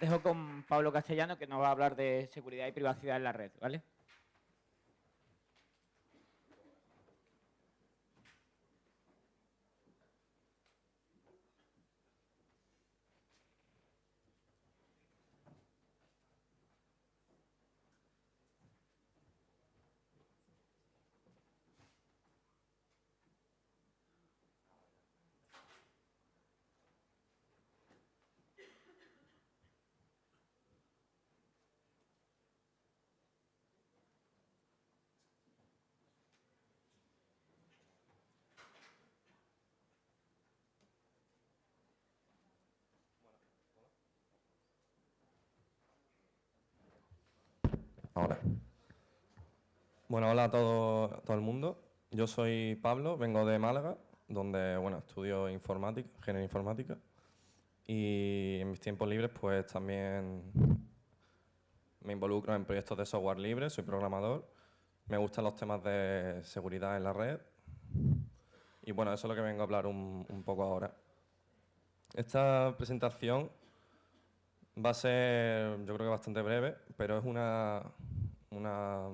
dejo con Pablo Castellano, que nos va a hablar de seguridad y privacidad en la red, ¿vale? Bueno, hola a todo, todo el mundo. Yo soy Pablo, vengo de Málaga, donde bueno, estudio informática, ingeniería informática. Y en mis tiempos libres pues también me involucro en proyectos de software libre, soy programador. Me gustan los temas de seguridad en la red. Y bueno, eso es lo que vengo a hablar un poco ahora. Esta presentación va a ser, yo creo que bastante breve, pero es una, una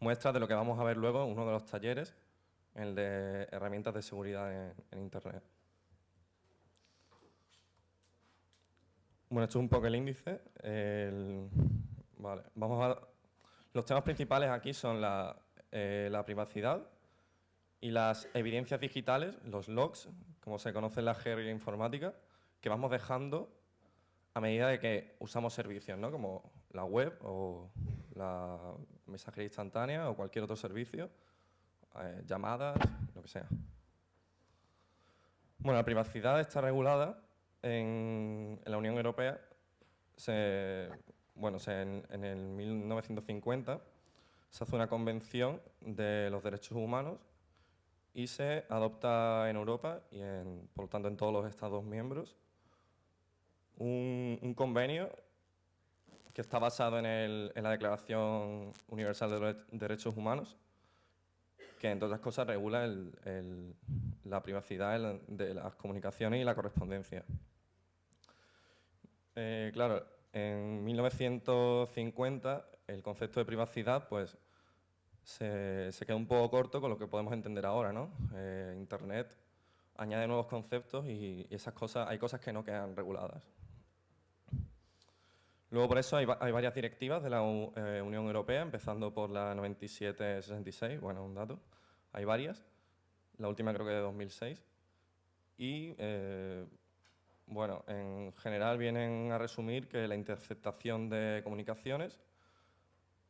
muestra de lo que vamos a ver luego en uno de los talleres, el de herramientas de seguridad en, Internet. Bueno, esto es un poco el índice. vale, vamos a, los temas principales aquí son la, eh, la, privacidad y las evidencias digitales, los logs, como se conoce en la jerga informática, que vamos dejando a medida de que usamos servicios, ¿no? como la web o la mensajería instantánea o cualquier otro servicio, eh, llamadas, lo que sea. Bueno, la privacidad está regulada en, la Unión Europea. bueno, en, en, el 1950 se hace una convención de los derechos humanos y se adopta en Europa y, en, por lo tanto, en todos los Estados miembros un, convenio que está basado en, la Declaración Universal de Derechos Humanos, que entre otras cosas regula la privacidad de las comunicaciones y la correspondencia. Eh, claro, en 1950 el concepto de privacidad pues, se, queda un poco corto con lo que podemos entender ahora. ¿no? Eh, Internet añade nuevos conceptos y, y, esas cosas, hay cosas que no quedan reguladas. Luego por eso hay, varias directivas de la eh, Unión Europea, empezando por la 9766, bueno, un dato, hay varias, la última creo que de 2006, y eh, bueno, en general vienen a resumir que la interceptación de comunicaciones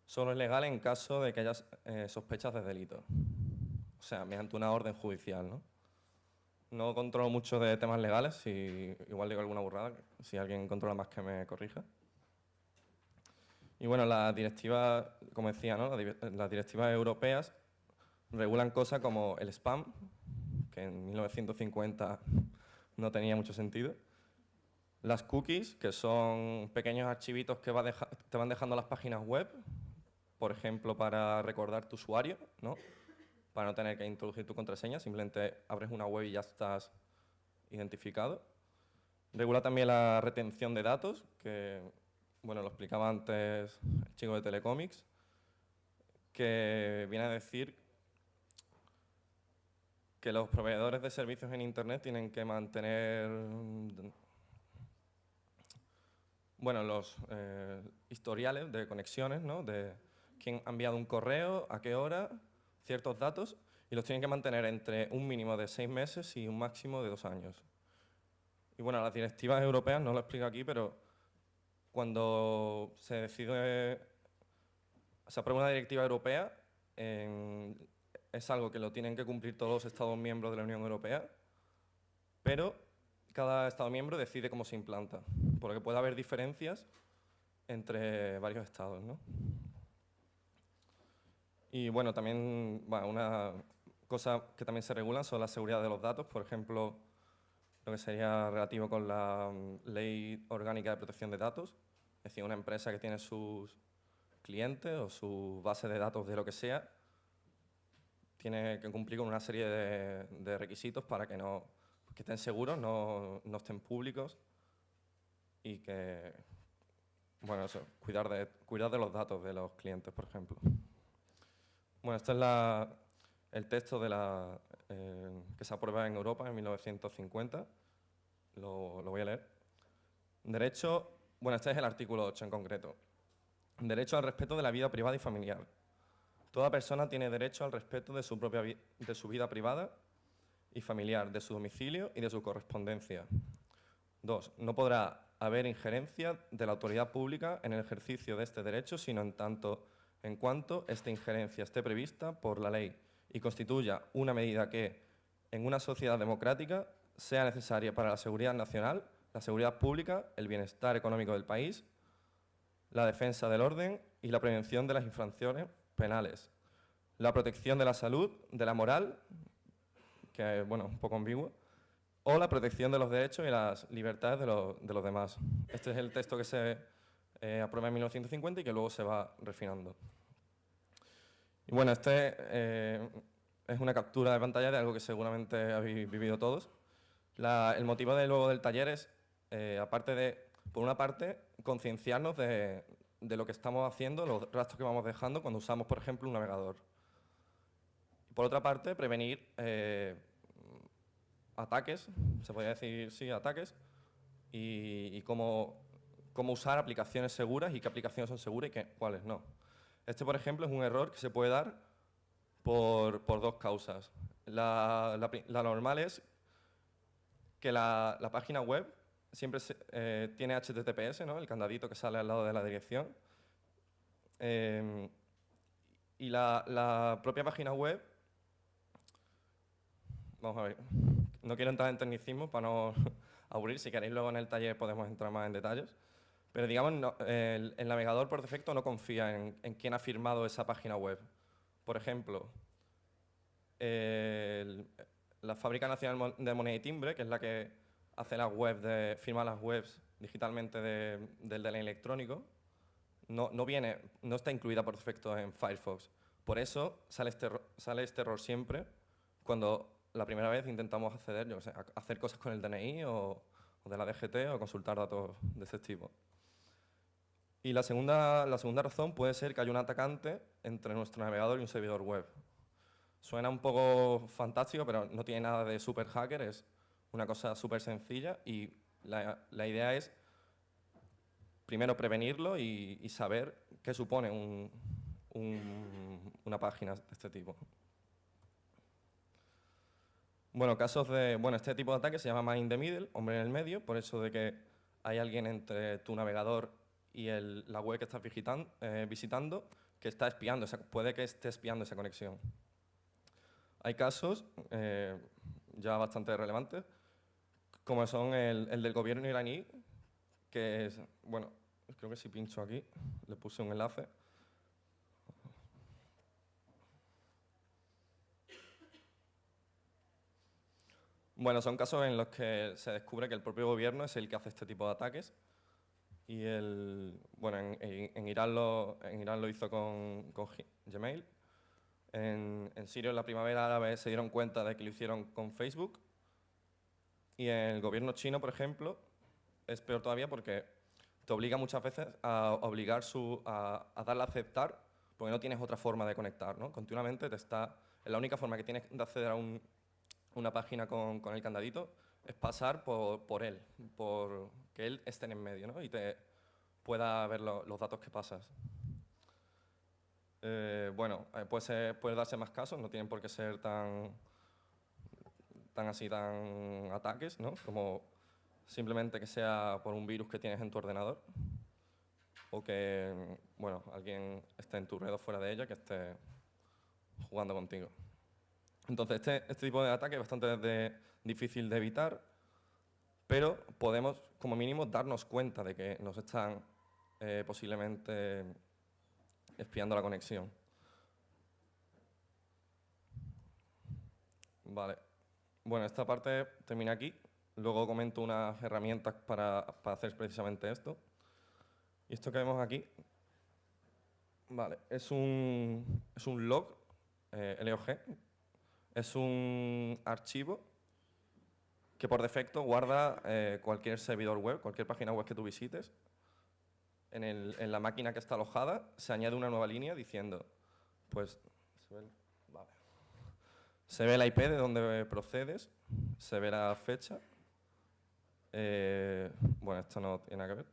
solo es legal en caso de que haya eh, sospechas de delito, o sea, mediante una orden judicial, ¿no? No controlo mucho de temas legales, si igual digo alguna burrada, si alguien controla más que me corrija. Y bueno, las directivas, como decía, ¿no? las directivas europeas regulan cosas como el spam, que en 1950 no tenía mucho sentido, las cookies, que son pequeños archivitos que te van dejando las páginas web, por ejemplo, para recordar tu usuario, ¿no? para no tener que introducir tu contraseña, simplemente abres una web y ya estás identificado. Regula también la retención de datos, que bueno, lo explicaba antes el chico de Telecomics, que viene a decir que los proveedores de servicios en Internet tienen que mantener bueno, los eh, historiales de conexiones, ¿no? de quién ha enviado un correo, a qué hora, ciertos datos, y los tienen que mantener entre un mínimo de seis meses y un máximo de dos años. Y bueno, las directivas europeas, no lo explico aquí, pero cuando se decide, se aprueba una directiva europea, es algo que lo tienen que cumplir todos los Estados miembros de la Unión Europea, pero cada Estado miembro decide cómo se implanta, porque puede haber diferencias entre varios Estados. ¿no? Y bueno, también una cosa que también se regula son la seguridad de los datos, por ejemplo, lo que sería relativo con la mm, Ley Orgánica de Protección de Datos, es decir, una empresa que tiene sus clientes o su base de datos de lo que sea, tiene que cumplir con una serie de, requisitos para que, no, estén seguros, no, estén públicos y que, bueno, eso, cuidar de, cuidar de los datos de los clientes, por ejemplo. Bueno, este es la, el texto de la, eh, que se aprueba en Europa en 1950. Lo, lo voy a leer. Derecho, bueno, este es el artículo 8 en concreto. Derecho al respeto de la vida privada y familiar. Toda persona tiene derecho al respeto de su, propia de su vida privada y familiar, de su domicilio y de su correspondencia. Dos, no podrá haber injerencia de la autoridad pública en el ejercicio de este derecho, sino en tanto en cuanto esta injerencia esté prevista por la ley y constituya una medida que, en una sociedad democrática, sea necesaria para la seguridad nacional, la seguridad pública, el bienestar económico del país, la defensa del orden y la prevención de las infracciones penales, la protección de la salud, de la moral, que es bueno, un poco ambiguo, o la protección de los derechos y las libertades de, los demás. Este es el texto que se eh, aprueba en 1950 y que luego se va refinando. Y bueno, este eh, es una captura de pantalla de algo que seguramente habéis vivido todos. el motivo de, luego del taller es, eh, aparte de, por una parte, concienciarnos de, de lo que estamos haciendo, los rastros que vamos dejando cuando usamos, por ejemplo, un navegador. Por otra parte, prevenir eh, ataques, se podría decir, sí, ataques, y, cómo, cómo, usar aplicaciones seguras y qué aplicaciones son seguras y qué, cuáles no. Este, por ejemplo, es un error que se puede dar por, por dos causas. La, la, normal es que la, la página web siempre eh, tiene HTTPS, ¿no? el candadito que sale al lado de la dirección. Em, y la, propia página web, vamos a ver, no quiero entrar en tecnicismo para no aburrir, si queréis luego en el taller podemos entrar más en detalles, pero digamos, el, navegador por defecto no confía en, en, quién ha firmado esa página web. Por ejemplo, la Fábrica Nacional de Moneda y Timbre, que es la que hace las webs, de, firma las webs digitalmente del del electrónico, no, no, viene, no está incluida por defecto en Firefox. Por eso sale este, sale este error siempre cuando la primera vez intentamos acceder, hacer cosas con el DNI o, o, de la DGT o consultar datos de ese tipo. Y la segunda, la segunda razón puede ser que hay un atacante entre nuestro navegador y un servidor web. Suena un poco fantástico, pero no tiene nada de super hacker, una cosa súper sencilla y la, la, idea es primero prevenirlo y, saber qué supone un, una página de este tipo. Bueno, casos de, bueno, este tipo de ataque se llama in the middle, hombre en el medio, por eso de que hay alguien entre tu navegador y el, la web que estás visitando, eh, visitando que está espiando, puede que esté espiando esa conexión. Hay casos eh, ya bastante relevantes, como son el, el, del gobierno iraní, que es, bueno, creo que si pincho aquí, le puse un enlace. Bueno, son casos en los que se descubre que el propio gobierno es el que hace este tipo de ataques. Y el, bueno, en, en, Irán, lo, en Irán lo hizo con, con Gmail. En, en Siria en la primavera árabe se dieron cuenta de que lo hicieron con Facebook y en el gobierno chino, por ejemplo, es peor todavía porque te obliga muchas veces a obligar su, a, darle a aceptar porque no tienes otra forma de conectar, ¿no? Continuamente te está... La única forma que tienes de acceder a un, una página con, con, el candadito es pasar por, por, él, por que él esté en medio, ¿no? Y te pueda ver los datos que pasas. Eh, bueno, eh, puede, puede darse más casos, no tienen por qué ser tan tan así, tan ataques, ¿no? Como simplemente que sea por un virus que tienes en tu ordenador o que, bueno, alguien esté en tu red o fuera de ella que esté jugando contigo. Entonces, este, este tipo de ataque es bastante difícil de evitar, pero podemos, como mínimo, darnos cuenta de que nos están eh, posiblemente espiando la conexión. Vale. Bueno, esta parte termina aquí. Luego comento unas herramientas para, hacer precisamente esto. Y esto que vemos aquí, vale, es un, es un log, eh, LOG, es un archivo que por defecto guarda eh, cualquier servidor web, cualquier página web que tú visites. En, el- en la máquina que está alojada se añade una nueva línea diciendo, pues, se ve, la IP de donde procedes, se ve la fecha. eh, bueno, esto no tiene nada que ver.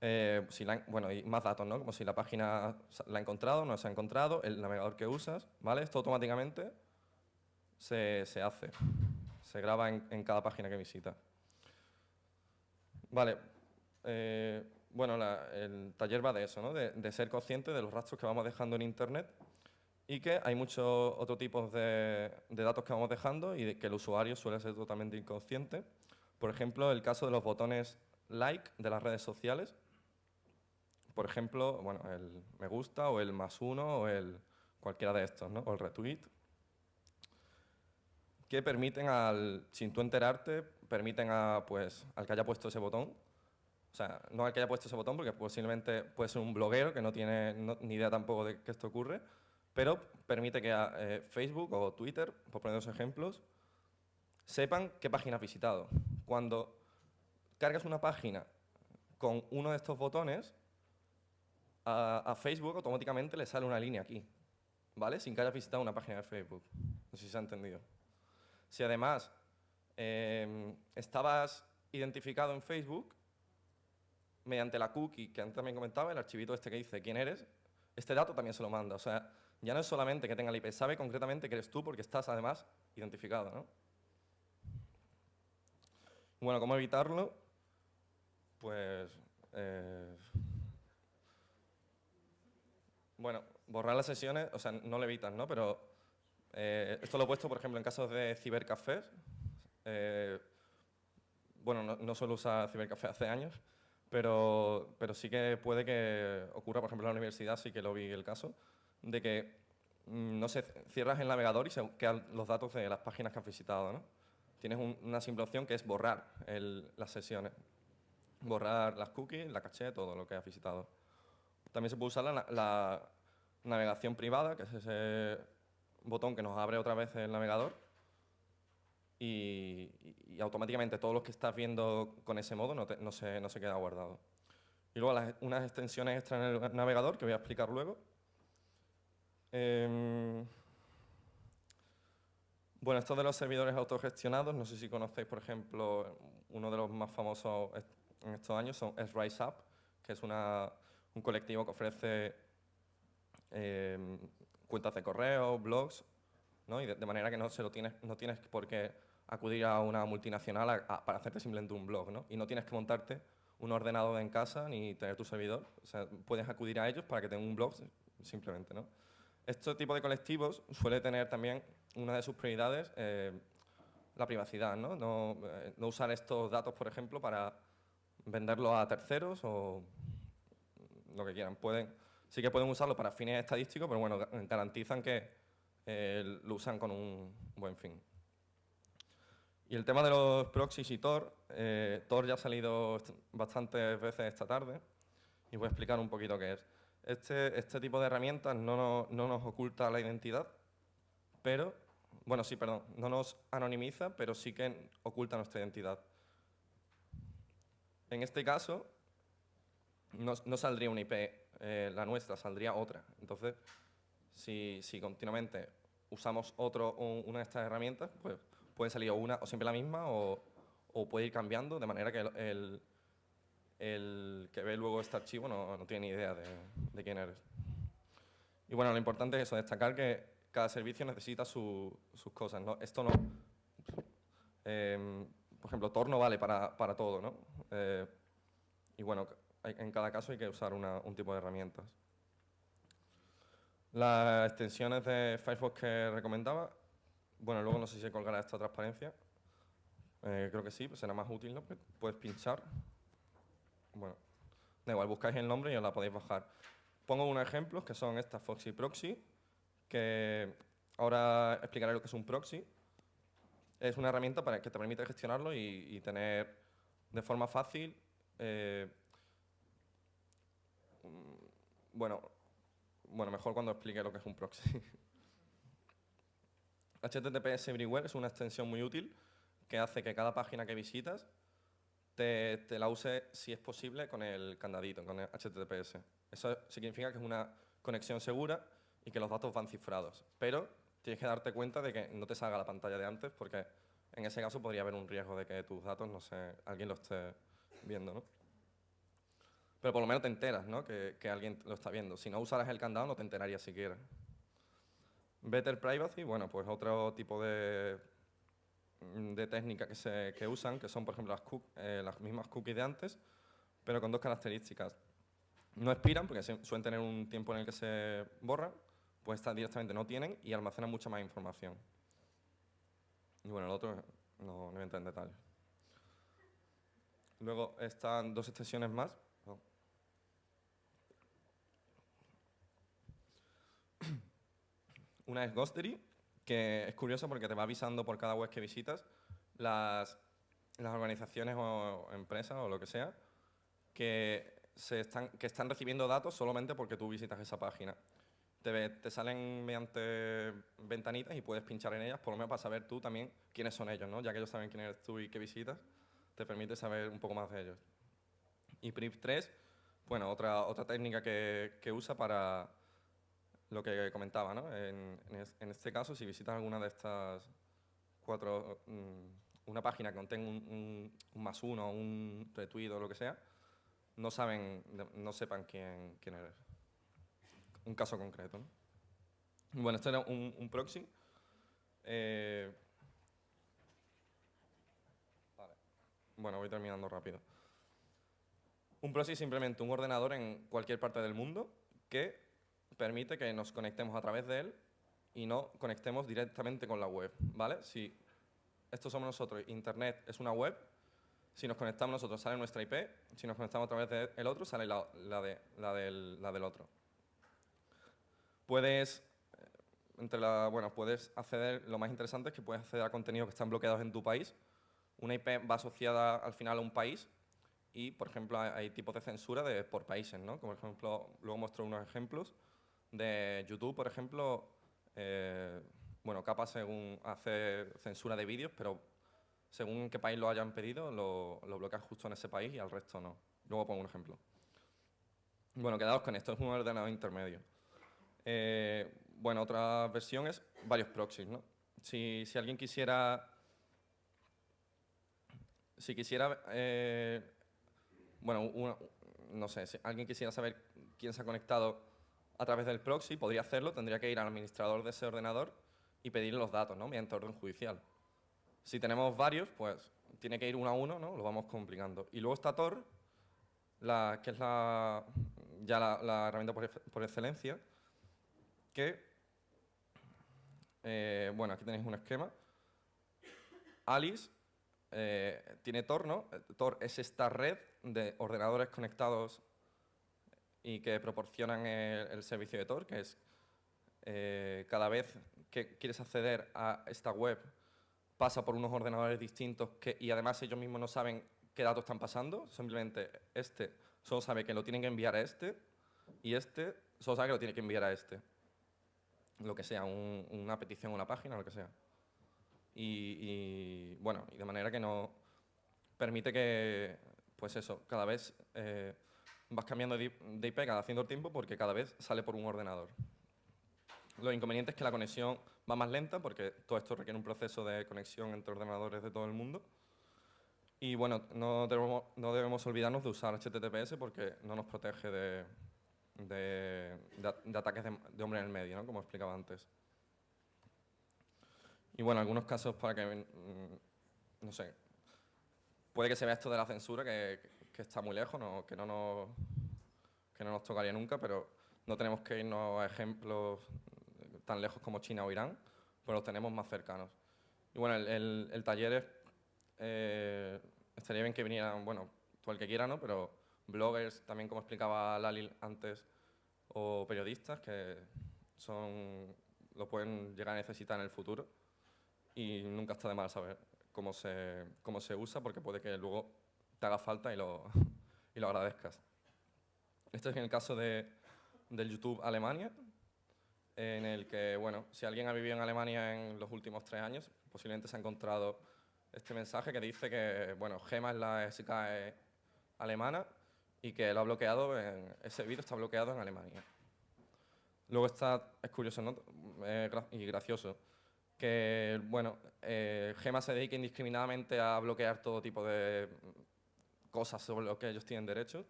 Eh, bueno, y más datos, ¿no? Como si la página la ha encontrado, no se ha encontrado, el navegador que usas, ¿vale? Esto automáticamente se, se hace, se graba en, cada página que visita. Vale, eh, bueno, la- el taller va de eso, ¿no? De ser consciente de los rastros que vamos dejando en Internet y que hay muchos otros tipos de, de datos que vamos dejando y de que el usuario suele ser totalmente inconsciente. Por ejemplo, el caso de los botones like de las redes sociales. Por ejemplo, bueno, el me gusta o el más uno o el cualquiera de estos, ¿no? O el retweet. Que permiten al, sin tú enterarte, permiten a, pues, al que haya puesto ese botón, o sea, no al que haya puesto ese botón, porque posiblemente puede ser un bloguero que no tiene no- ni idea tampoco de que esto ocurre, pero permite que a, eh, Facebook o Twitter, por poner dos ejemplos, sepan qué página has visitado. Cuando cargas una página con uno de estos botones, a, a Facebook automáticamente le sale una línea aquí, ¿vale? Sin que hayas visitado una página de Facebook. No sé si se ha entendido. Si además em, estabas identificado en Facebook, mediante la cookie que antes también comentaba, el archivito este que dice quién eres, este dato también se lo manda. O sea, ya no es solamente que tenga el IP, sabe concretamente que eres tú porque estás además identificado, ¿no? Bueno, ¿cómo evitarlo? Pues... eh, bueno, borrar las sesiones, o sea, no lo evitas, ¿no? Pero eh, esto lo he puesto, por ejemplo, en casos de cibercafés. Eh, bueno, no, no suelo usar cibercafé hace años, pero, pero sí que puede que ocurra, por ejemplo, en la universidad, sí que lo vi el caso, de que, mm, no sé, cierras el navegador y se quedan los datos de las páginas que has visitado, ¿no? Tienes un- una simple opción que es borrar las sesiones. Borrar las cookies, la caché, todo lo que has visitado. También se puede usar la, na- la navegación privada, que es ese botón que nos abre otra vez el navegador y, automáticamente todos los que estás viendo con ese modo no, se, queda guardado. Y luego unas extensiones extra en el navegador que voy a explicar luego. Em, bueno, esto de los servidores autogestionados, no sé si conocéis, por ejemplo, uno de los más famosos en estos años son, es RiseUp, que es una, un colectivo que ofrece em, cuentas de correo, blogs, ¿no? y de, de manera que no, se lo tienes, no tienes por qué acudir a una multinacional a- a- para hacerte simplemente un blog, ¿no? y no tienes que montarte un ordenador en casa ni tener tu servidor, o sea, puedes acudir a ellos para que tengan un blog simplemente. ¿no? Este tipo de colectivos suele tener también una de sus prioridades eh, la privacidad, ¿no? No, eh, no usar estos datos, por ejemplo, para venderlos a terceros o lo que quieran. Pueden, sí que pueden usarlo para fines estadísticos, pero bueno, ga- garantizan que eh, lo usan con un buen fin. Y el tema de los proxies y Tor, Tor ya ha salido bastantes veces esta tarde y voy a explicar un poquito qué es. Este, este tipo de herramientas no nos, no nos oculta la identidad, pero, bueno, sí, perdón, no nos anonimiza, pero sí que oculta nuestra identidad. En este caso, no, no saldría una IP, eh, la nuestra, saldría otra. Entonces, si, si continuamente usamos otro, un- una de estas herramientas, pues puede salir una o siempre la misma o, puede ir cambiando de manera que el- el que ve luego este archivo no, no tiene ni idea de, de quién eres. Y bueno, lo importante es eso, destacar que cada servicio necesita su- sus cosas. ¿no? Esto no... em, por ejemplo, Tor no vale para, para todo, ¿no? Eh, y bueno, en cada caso hay que usar una- un tipo de herramientas. Las extensiones de Firefox que recomendaba, bueno, luego no sé si se colgará esta transparencia. Eh, creo que sí, pues será más útil, ¿no? Puedes pinchar. Da igual, buscáis el nombre y os la podéis bajar. Pongo unos ejemplos que son estas Foxy Proxy, que ahora explicaré lo que es un proxy. Es una herramienta para que te permite gestionarlo y, y tener de forma fácil eh, mm, bueno, bueno, mejor cuando explique lo que es un proxy. HTTPS Everywhere es una extensión muy útil que hace que cada página que visitas te, la use, si es posible, con el candadito, con el HTTPS. Eso significa que es una conexión segura y que los datos van cifrados. Pero tienes que darte cuenta de que no te salga la pantalla de antes porque en ese caso podría haber un riesgo de que tus datos, no sé, alguien lo esté viendo, ¿no? Pero por lo menos te enteras, ¿no? Que, que alguien lo está viendo. Si no usaras el candado no te enterarías siquiera. Better Privacy, bueno, pues otro tipo de, de técnica que, se, que usan, que son, por ejemplo, las, eh, las mismas cookies de antes, pero con dos características. No expiran, porque suelen tener un tiempo en el que se borran, pues estas directamente no tienen y almacenan mucha más información. Y bueno, el otro no, no voy en detalle. Luego están dos extensiones más. Una es Ghostery, que es curioso porque te va avisando por cada web que visitas las, las organizaciones o empresas o lo que sea que, se están, que están recibiendo datos solamente porque tú visitas esa página. Te, te, salen mediante ventanitas y puedes pinchar en ellas, por lo menos para saber tú también quiénes son ellos, ¿no? ya que ellos saben quién eres tú y qué visitas, te permite saber un poco más de ellos. Y PRIV3, bueno, otra, otra técnica que, que usa para, lo que comentaba, ¿no? En, este caso, si visitas alguna de estas cuatro, mm, una página que contenga un, más uno, un retweet o lo que sea, no saben, no sepan quién, quién eres. Un caso concreto, ¿no? Bueno, esto era un, proxy. Eh, vale. Bueno, voy terminando rápido. Un proxy es simplemente un ordenador en cualquier parte del mundo que permite que nos conectemos a través de él y no conectemos directamente con la web, ¿vale? Si esto somos nosotros, Internet es una web, si nos conectamos nosotros sale nuestra IP, si nos conectamos a través del otro sale la, de, la, del, la del otro. Puedes, eh, entre la, bueno, puedes acceder, lo más interesante es que puedes acceder a contenidos que están bloqueados en tu país. Una IP va asociada al final a un país y, por ejemplo, hay, tipos de censura de, por países, ¿no? Como, por ejemplo, luego muestro unos ejemplos de YouTube, por ejemplo, eh, bueno, capa según hace censura de vídeos, pero según qué país lo hayan pedido, lo, lo bloquean justo en ese país y al resto no. Luego pongo un ejemplo. Bueno, quedaos con esto, es un ordenador intermedio. Eh, bueno, otra versión es varios proxies, ¿no? Si, si alguien quisiera... Si quisiera... Eh, bueno, no sé, si alguien quisiera saber quién se ha conectado a través del proxy, podría hacerlo, tendría que ir al administrador de ese ordenador y pedirle los datos, ¿no? Mediante orden judicial. Si tenemos varios, pues tiene que ir uno a uno, ¿no? Lo vamos complicando. Y luego está Tor, que es la, ya la, herramienta por, excelencia, que, eh, bueno, aquí tenéis un esquema. Alice eh, tiene Tor, ¿no? Tor es esta red de ordenadores conectados y que proporcionan el, servicio de Tor, que es eh, cada vez que quieres acceder a esta web pasa por unos ordenadores distintos que, y además ellos mismos no saben qué datos están pasando, simplemente este solo sabe que lo tienen que enviar a este y este solo sabe que lo tiene que enviar a este. Lo que sea, una petición, una página, lo que sea. Y, bueno, y de manera que no permite que, pues eso, cada vez eh, vas cambiando de IP cada cierto tiempo porque cada vez sale por un ordenador. Lo inconveniente es que la conexión va más lenta porque todo esto requiere un proceso de conexión entre ordenadores de todo el mundo. Y bueno, no debemos, no debemos olvidarnos de usar HTTPS porque no nos protege de, de, ataques de, hombre en el medio, ¿no? como explicaba antes. Y bueno, algunos casos para que, mm, no sé, puede que se vea esto de la censura, que, que está muy lejos, que, no nos, que no nos tocaría nunca, pero no tenemos que irnos a ejemplos tan lejos como China o Irán, pero los tenemos más cercanos. Y bueno, el, el, taller es, eh, estaría bien que vinieran, bueno, todo el que quiera, ¿no? Pero bloggers, también como explicaba Lali antes, o periodistas que son, lo pueden llegar a necesitar en el futuro y nunca está de mal saber cómo se, cómo se usa porque puede que luego te haga falta y lo, y lo agradezcas. Este es el caso de, del YouTube Alemania, en el que, bueno, si alguien ha vivido en Alemania en los últimos tres años, posiblemente se ha encontrado este mensaje que dice que, bueno, Gema es la SKE alemana y que lo ha bloqueado, en, ese vídeo está bloqueado en Alemania. Luego está, es curioso. Eh, y gracioso, que, bueno, eh, Gema se dedica indiscriminadamente a bloquear todo tipo de cosas sobre lo que ellos tienen derechos.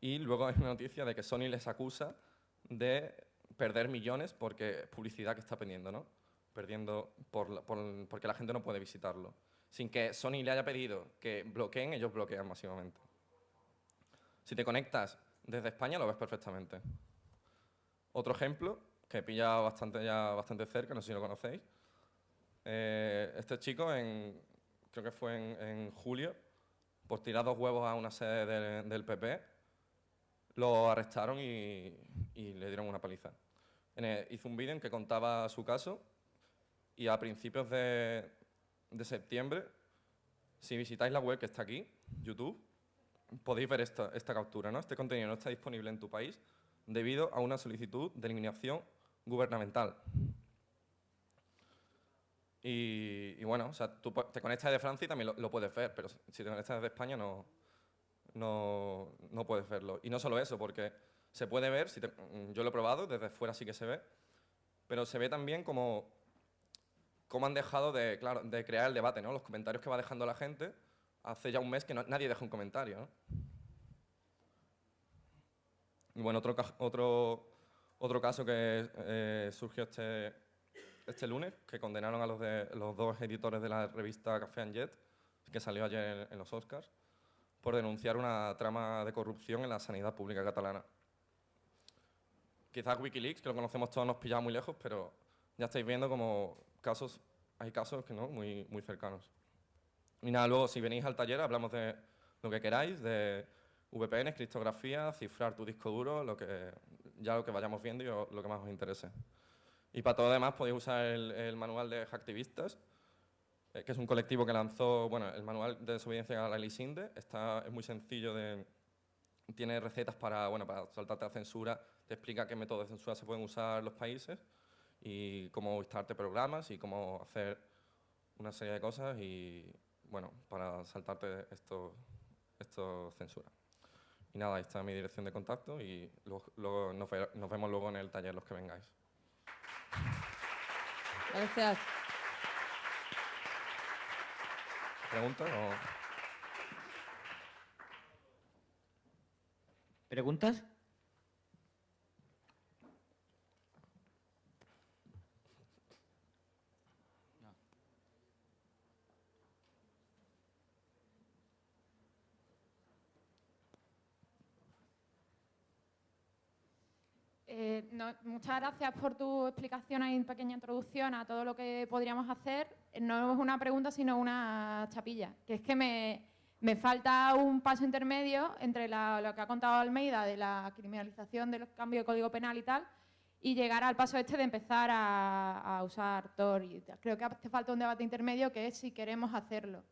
Y luego hay una noticia de que Sony les acusa de perder millones porque publicidad que está perdiendo, ¿no? Perdiendo por, porque la gente no puede visitarlo. Sin que Sony le haya pedido que bloqueen, ellos bloquean masivamente. Si te conectas desde España, lo ves perfectamente. Otro ejemplo, que pilla bastante, ya bastante cerca, no sé si lo conocéis. Eh, este chico, en, creo que fue en, julio, por tirar dos huevos a una sede del PP, lo arrestaron y, le dieron una paliza. hizo un vídeo en que contaba su caso y a principios de, septiembre, si visitáis la web que está aquí, YouTube, podéis ver esta, esta captura. ¿no? Este contenido no está disponible en tu país debido a una solicitud de eliminación gubernamental. Y, bueno, o sea, tú te conectas de Francia y también lo, puedes ver, pero si te conectas de España no, no, no, puedes verlo. Y no solo eso, porque se puede ver, si yo lo he probado, desde fuera sí que se ve, pero se ve también como, como han dejado de, claro, de crear el debate, ¿no? los comentarios que va dejando la gente hace ya un mes que nadie deja un comentario. Y bueno, otro, otro, otro caso que eh, surgió este, este lunes, que condenaron a los, de, los dos editores de la revista Café and Jet, que salió ayer en, los Oscars, por denunciar una trama de corrupción en la sanidad pública catalana. Quizás Wikileaks, que lo conocemos todos, nos pillaba muy lejos, pero ya estáis viendo como casos, hay casos que no, muy, muy cercanos. Y nada, luego si venís al taller hablamos de lo que queráis, de VPN, criptografía, cifrar tu disco duro, lo que, ya lo que vayamos viendo y lo que más os interese. Y para todo lo demás podéis usar el, manual de Hacktivistas, eh, que es un colectivo que lanzó, bueno, el manual de desobediencia a la ley SINDE, está, es muy sencillo de, tiene recetas para, bueno, para saltarte la censura, te explica qué métodos de censura se pueden usar los países y cómo instalarte programas y cómo hacer una serie de cosas y, bueno, para saltarte esto, esto censura. Y nada, ahí está mi dirección de contacto y luego, nos, vemos luego en el taller los que vengáis. Gracias. ¿Preguntas o...? ¿Preguntas? Eh, muchas gracias por tu explicación y pequeña introducción a todo lo que podríamos hacer. No es una pregunta, sino una chapilla, que es que me, falta un paso intermedio entre lo que ha contado Almeida de la criminalización del cambio de código penal y tal, y llegar al paso este de empezar a, usar Tor. Y Creo que hace falta un debate intermedio que es si queremos hacerlo.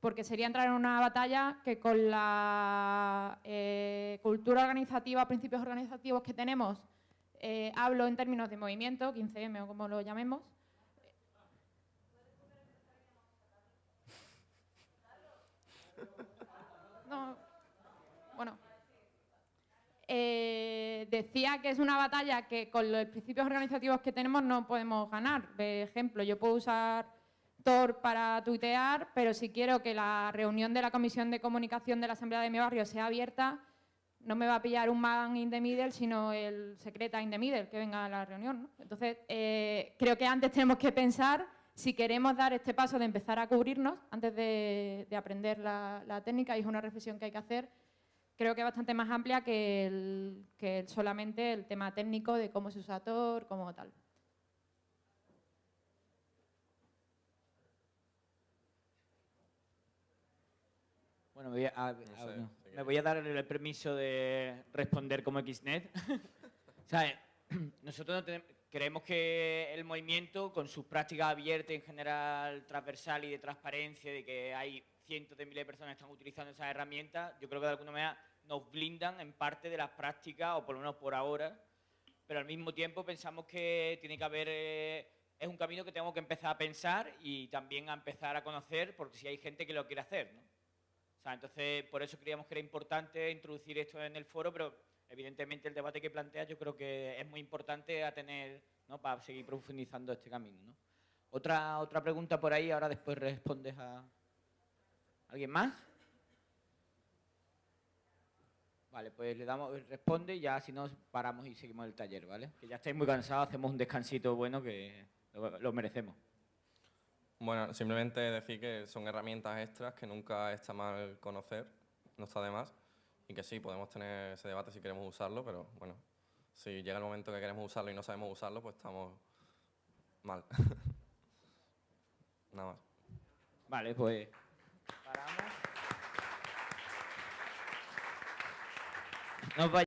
Porque sería entrar en una batalla que con la eh, cultura organizativa, principios organizativos que tenemos, eh, hablo en términos de movimiento, 15M o como lo llamemos. bueno. Eh, decía que es una batalla que con los principios organizativos que tenemos no podemos ganar. Por ejemplo, yo puedo usar Tor para tuitear, pero si quiero que la reunión de la Comisión de Comunicación de la Asamblea de mi barrio sea abierta, no me va a pillar un man in the middle, sino el secreta in the middle que venga a la reunión. Entonces, eh, creo que antes tenemos que pensar si queremos dar este paso de empezar a cubrirnos antes de, aprender la, técnica, y es una reflexión que hay que hacer, creo que bastante más amplia que, solamente el tema técnico de cómo se usa Tor, cómo tal. Bueno, me voy a, me voy a dar el permiso de responder como XNet. nosotros creemos que el movimiento, con sus prácticas abiertas en general, transversal y de transparencia, de que hay cientos de miles de personas que están utilizando esas herramientas, yo creo que de alguna manera nos blindan en parte de las prácticas, o por lo menos por ahora, pero al mismo tiempo pensamos que tiene que haber eh, es un camino que tengo que empezar a pensar y también a empezar a conocer, porque si hay gente que lo quiere hacer, ¿no? Entonces, por eso creíamos que era importante introducir esto en el foro, pero evidentemente el debate que planteas yo creo que es muy importante a tener. Para seguir profundizando este camino, ¿no? Otra, otra pregunta por ahí, ahora después respondes a... ¿Alguien más? Vale, pues le damos, responde y ya si no paramos y seguimos el taller, ¿vale? Que ya estáis muy cansados, hacemos un descansito bueno que lo merecemos. Bueno, simplemente decir que son herramientas extras que nunca está mal conocer, no está de más, y que sí, podemos tener ese debate si queremos usarlo, pero bueno, si llega el momento que queremos usarlo y no sabemos usarlo, pues estamos mal. Nada más. Vale, pues paramos. Nos vaya-